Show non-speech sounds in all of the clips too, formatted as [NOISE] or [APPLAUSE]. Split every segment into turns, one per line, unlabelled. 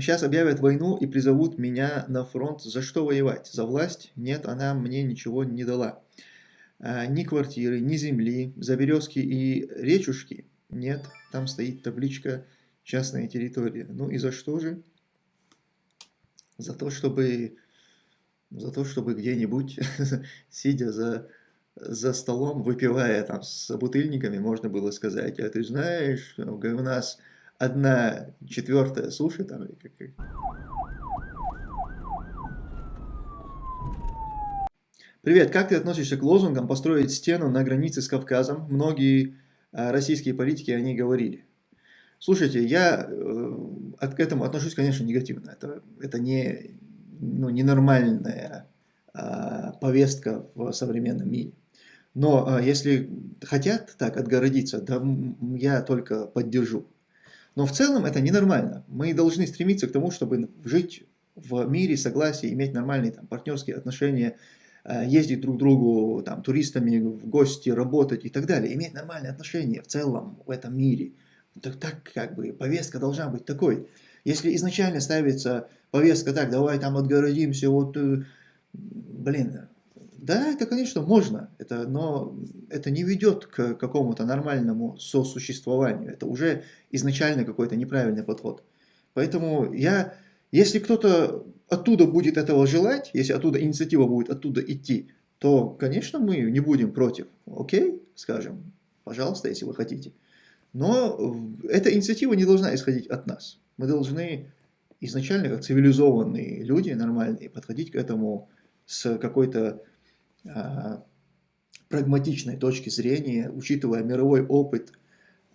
сейчас объявят войну и призовут меня на фронт. За что воевать? За власть? Нет, она мне ничего не дала. А, ни квартиры, ни земли, за березки и речушки? Нет, там стоит табличка «Частная территория». Ну и за что же? За то, чтобы, за то, чтобы где-нибудь, [LAUGHS] сидя за, за столом, выпивая там с бутыльниками, можно было сказать, а ты знаешь, у нас одна четвертая суши там или как... Привет, как ты относишься к лозунгам построить стену на границе с Кавказом? Многие а, российские политики о ней говорили. Слушайте, я э, к этому отношусь, конечно, негативно. Это, это не, ну, ненормальная а, повестка в современном мире. Но а, если хотят так отгородиться, да я только поддержу. Но в целом это ненормально. Мы должны стремиться к тому, чтобы жить в мире, согласии, иметь нормальные там, партнерские отношения, э, ездить друг к другу там, туристами в гости, работать и так далее. Иметь нормальные отношения в целом в этом мире. Так, так как бы повестка должна быть такой. Если изначально ставится повестка так, давай там отгородимся, вот, э, блин, да, это, конечно, можно, это, но это не ведет к какому-то нормальному сосуществованию. Это уже изначально какой-то неправильный подход. Поэтому я, если кто-то оттуда будет этого желать, если оттуда инициатива будет оттуда идти, то, конечно, мы не будем против. Окей, скажем, пожалуйста, если вы хотите. Но эта инициатива не должна исходить от нас. Мы должны изначально, как цивилизованные люди, нормальные, подходить к этому с какой-то прагматичной точки зрения, учитывая мировой опыт,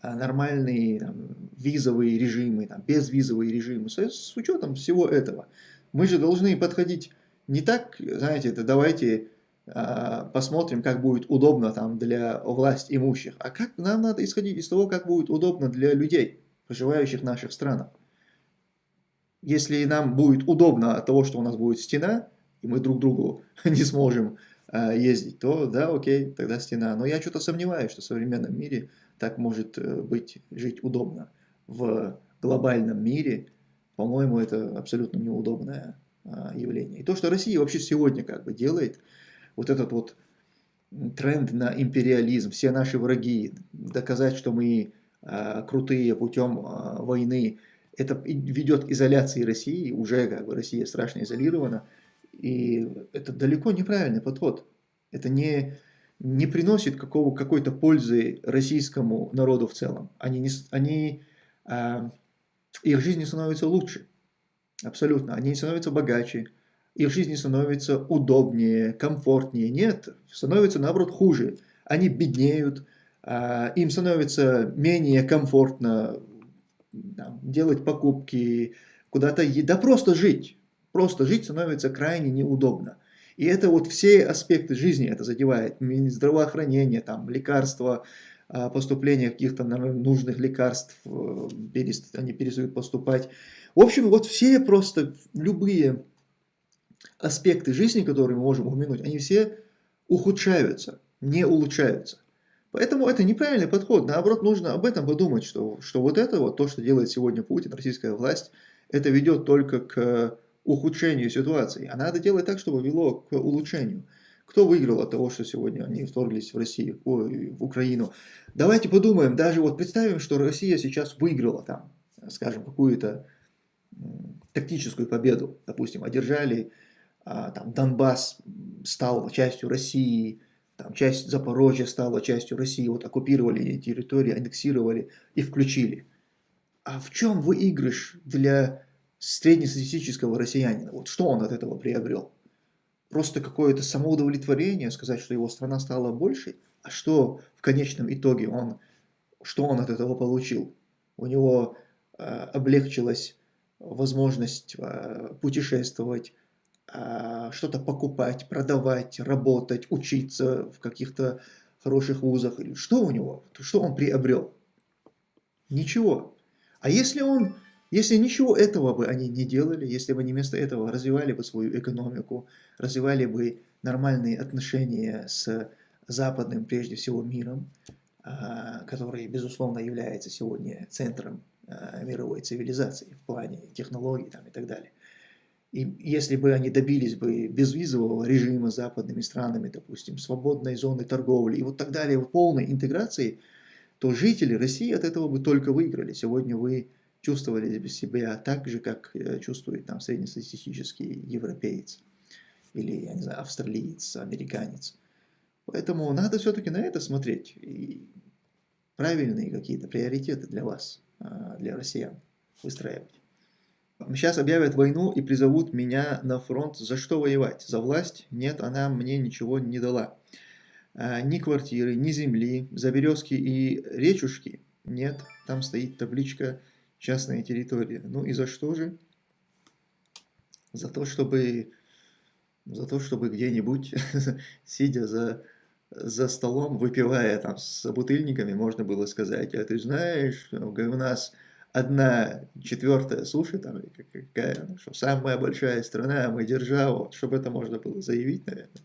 а, нормальные там, визовые режимы, там, безвизовые режимы, с, с учетом всего этого. Мы же должны подходить не так, знаете, это давайте а, посмотрим, как будет удобно там для власть имущих, а как нам надо исходить из того, как будет удобно для людей, проживающих в наших странах. Если нам будет удобно от того, что у нас будет стена, и мы друг другу [LAUGHS] не сможем ездить, то да, окей, тогда стена. Но я что-то сомневаюсь, что в современном мире так может э, быть, жить удобно. В глобальном мире, по-моему, это абсолютно неудобное а, явление. И то, что Россия вообще сегодня как бы делает, вот этот вот тренд на империализм, все наши враги, доказать, что мы а, крутые путем войны, это ведет к изоляции России, уже как бы Россия страшно изолирована, и это далеко неправильный подход. Это не, не приносит какой-то пользы российскому народу в целом. Они, не, они, а, их жизнь не становится лучше. Абсолютно. Они не становятся богаче. Их жизнь не становится удобнее, комфортнее. Нет, становится наоборот хуже. Они беднеют, а, им становится менее комфортно там, делать покупки, куда-то, да просто жить. Просто жить становится крайне неудобно. И это вот все аспекты жизни это задевает. Здравоохранение, там, лекарства, а, поступление каких-то нужных лекарств, э, они перестают поступать. В общем, вот все просто любые аспекты жизни, которые мы можем упомянуть, они все ухудшаются, не улучшаются. Поэтому это неправильный подход. Наоборот, нужно об этом подумать, что, что вот это вот, то, что делает сегодня Путин, российская власть, это ведет только к ухудшению ситуации, а надо делать так, чтобы вело к улучшению. Кто выиграл от того, что сегодня они вторглись в Россию, ой, в Украину? Давайте подумаем, даже вот представим, что Россия сейчас выиграла там, скажем, какую-то тактическую победу, допустим, одержали, а, там Донбасс стал частью России, там часть Запорожья стала частью России, вот оккупировали территории, аннексировали и включили. А в чем выигрыш для среднестатистического россиянина, вот что он от этого приобрел? Просто какое-то самоудовлетворение, сказать, что его страна стала большей, а что в конечном итоге он, что он от этого получил? У него э, облегчилась возможность э, путешествовать, э, что-то покупать, продавать, работать, учиться в каких-то хороших вузах. Что у него? Что он приобрел? Ничего. А если он если ничего этого бы они не делали, если бы они вместо этого развивали бы свою экономику, развивали бы нормальные отношения с западным, прежде всего, миром, а, который, безусловно, является сегодня центром э, мировой цивилизации в плане технологий там, и так далее. И если бы они добились бы безвизового режима с западными странами, допустим, свободной зоны торговли и вот так далее, полной интеграции, то жители России от этого бы только выиграли. Сегодня вы чувствовали себя так же, как э, чувствует там среднестатистический европеец или, я не знаю, австралиец, американец. Поэтому надо все-таки на это смотреть и правильные какие-то приоритеты для вас, а, для россиян выстраивать. Сейчас объявят войну и призовут меня на фронт. За что воевать? За власть? Нет, она мне ничего не дала. А, ни квартиры, ни земли, за березки и речушки? Нет, там стоит табличка «Частная территория». Ну и за что же? За то, чтобы, за то, чтобы где-нибудь, [LAUGHS] сидя за, за столом, выпивая там с бутыльниками, можно было сказать, а ты знаешь, у нас одна четвертая суши, там, какая, что самая большая страна, мы держава, чтобы это можно было заявить, наверное.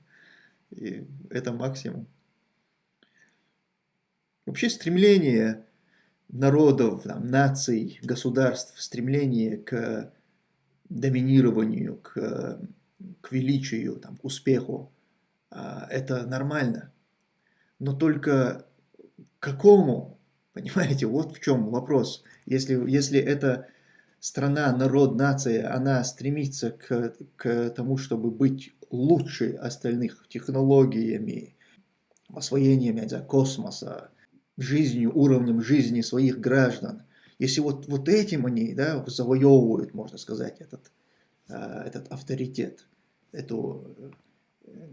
И это максимум. Вообще стремление народов, там, наций, государств, стремление к доминированию, к, к величию, там, к успеху, а, это нормально. Но только какому, понимаете, вот в чем вопрос. Если, если эта страна, народ, нация, она стремится к, к тому, чтобы быть лучше остальных технологиями, освоением космоса, жизнью, уровнем жизни своих граждан, если вот, вот этим они да, завоевывают, можно сказать, этот, а, этот авторитет, эту, э,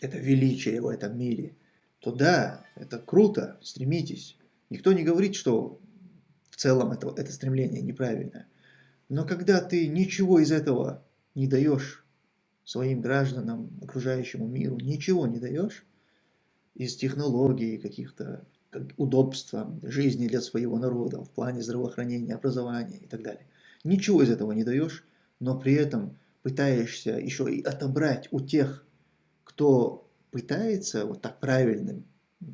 это величие в этом мире, то да, это круто, стремитесь. Никто не говорит, что в целом это, это стремление неправильное. Но когда ты ничего из этого не даешь своим гражданам, окружающему миру, ничего не даешь из технологий, каких-то удобства жизни для своего народа в плане здравоохранения, образования и так далее. Ничего из этого не даешь, но при этом пытаешься еще и отобрать у тех, кто пытается вот так правильным,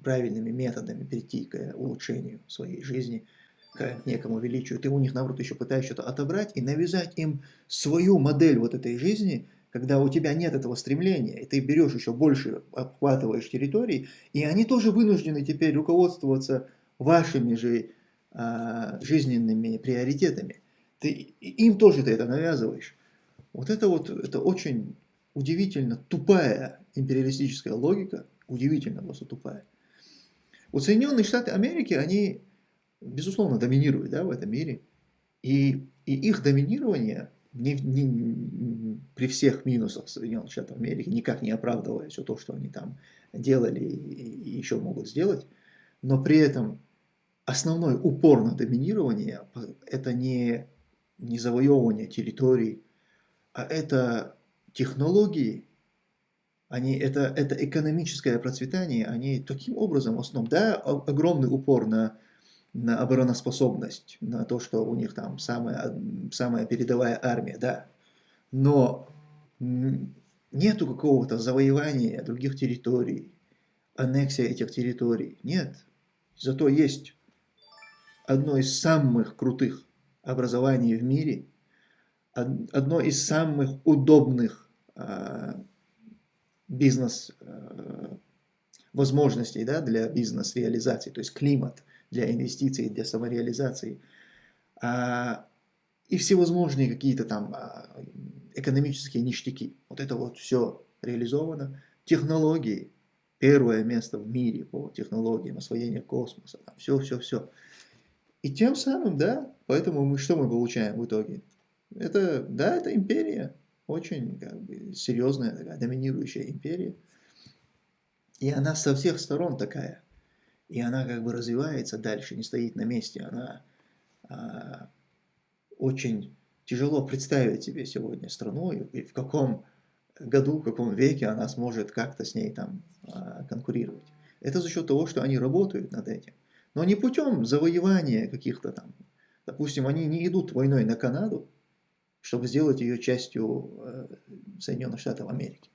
правильными методами прийти к улучшению своей жизни – к некому величию, ты у них, наоборот, еще пытаешься что-то отобрать и навязать им свою модель вот этой жизни, когда у тебя нет этого стремления, и ты берешь еще больше, обхватываешь территорий, и они тоже вынуждены теперь руководствоваться вашими же а, жизненными приоритетами. Ты, им тоже ты это навязываешь. Вот это вот, это очень удивительно тупая империалистическая логика, удивительно просто тупая. Вот Соединенные Штаты Америки, они безусловно, доминируют да, в этом мире. И, и их доминирование не, не, при всех минусах Соединенных Штатов Америки, никак не оправдывая все то, что они там делали и, и еще могут сделать, но при этом основной упор на доминирование – это не, не завоевывание территорий, а это технологии, они, это, это экономическое процветание, они таким образом в основном, да, огромный упор на на обороноспособность, на то, что у них там самая, самая передовая армия, да. Но нету какого-то завоевания других территорий, аннексия этих территорий. Нет. Зато есть одно из самых крутых образований в мире, одно из самых удобных а, бизнес а, да, для бизнес-реализации, то есть климат – для инвестиций, для самореализации. А, и всевозможные какие-то там а, экономические ништяки. Вот это вот все реализовано. Технологии. Первое место в мире по технологиям освоения космоса. Все, все, все. И тем самым, да, поэтому мы что мы получаем в итоге? Это, да, это империя. Очень как бы, серьезная, такая, доминирующая империя. И она со всех сторон такая – и она как бы развивается дальше, не стоит на месте. Она а, очень тяжело представить себе сегодня страну и в каком году, в каком веке она сможет как-то с ней там а, конкурировать. Это за счет того, что они работают над этим. Но не путем завоевания каких-то там. Допустим, они не идут войной на Канаду, чтобы сделать ее частью э, Соединенных Штатов Америки.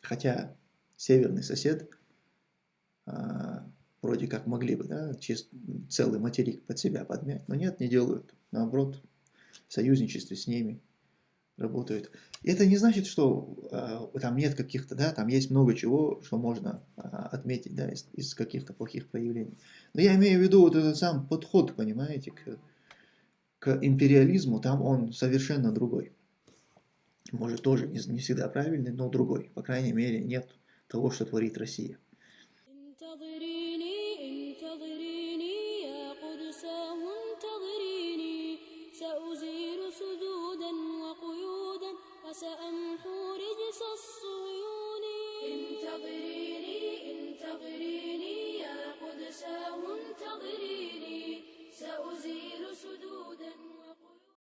Хотя северный сосед э, вроде как могли бы, да, целый материк под себя подмять, но нет, не делают. Наоборот, в союзничестве с ними работают. И это не значит, что э, там нет каких-то, да, там есть много чего, что можно э, отметить, да, из, из каких-то плохих проявлений. Но я имею в виду вот этот сам подход, понимаете, к, к империализму, там он совершенно другой. Может, тоже не, не всегда правильный, но другой. По крайней мере, нет того, что творит Россия.